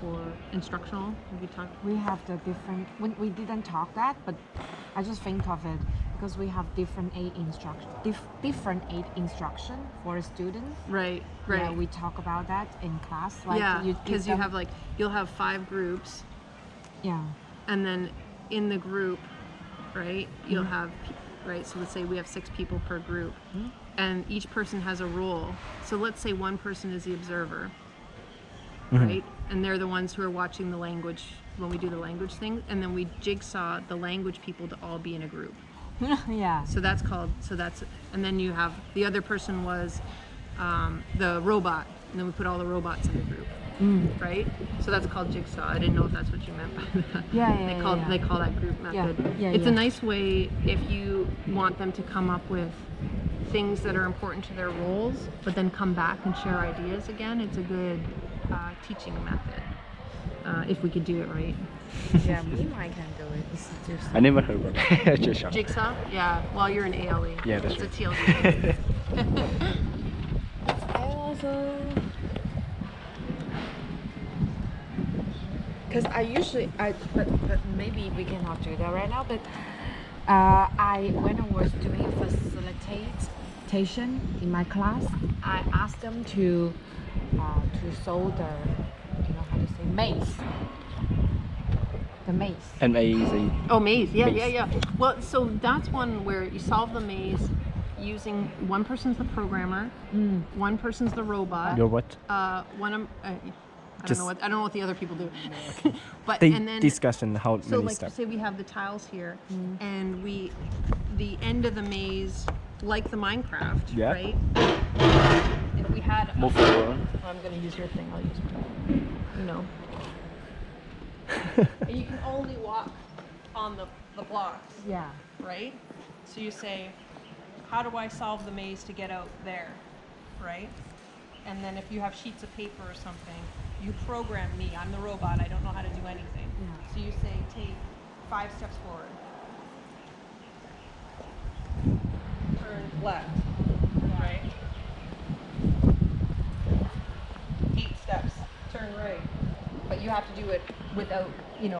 for instructional? Have you talked? We have the different. We, we didn't talk that, but I just think of it because we have differentiated instruction, dif, different aid instruction for students. Right, right. Yeah, we talk about that in class. Like yeah, because you them- have like you'll have five groups, Yeah. and then in the group, right, you'll Mm-hmm. have right. So let's say we have six people per group, Mhm. and each person has a role. So let's say one person is the observer, Mhm. right, and they're the ones who are watching the language when we do the language thing, and then we jigsaw the language people to all be in a group. yeah. So that's called. So that's and then you have the other person was um, the robot, and then we put all the robots in the group. Mm. right? So that's called jigsaw. I didn't know if that's what you meant by that. Yeah, yeah, They call yeah. they call that group Yeah, method. yeah, it's yeah. a nice way if you want them to come up with things that are important to their roles, but then come back and share ideas again. It's a good uh, teaching method uh, if we could do it right. yeah, me and I can do it. It's just I never heard about it. Jigsaw. Jigsaw? Yeah. Well, you're an ALE. Yeah, that's it's right. a TLD. I also because I usually I but, but maybe we cannot do that right now. But uh, I when I was doing facilitation in my class, I asked them to uh, to sew the you know how to say maze. The maze. M A Z. Oh, maze. Yeah, Maze. yeah, yeah. Well, so that's one where you solve the maze using one person's the programmer, Mm. one person's the robot. Your what? Uh, one of uh, I don't Just- know what I don't know what the other people do. but They and then discuss and how so many like steps. say we have the tiles here, and we the end of the maze like the Minecraft, Yeah. right? If we had a- Move forward. Oh, I'm gonna use your thing. I'll use mine. You know. and you can only walk on the, the blocks, Yeah. right? So you say, how do I solve the maze to get out there, right? And then if you have sheets of paper or something, you program me. I'm the robot. I don't know how to do anything. Yeah. So you say, take five steps forward. Turn left, right? Eight steps, turn right. But you have to do it without, you know,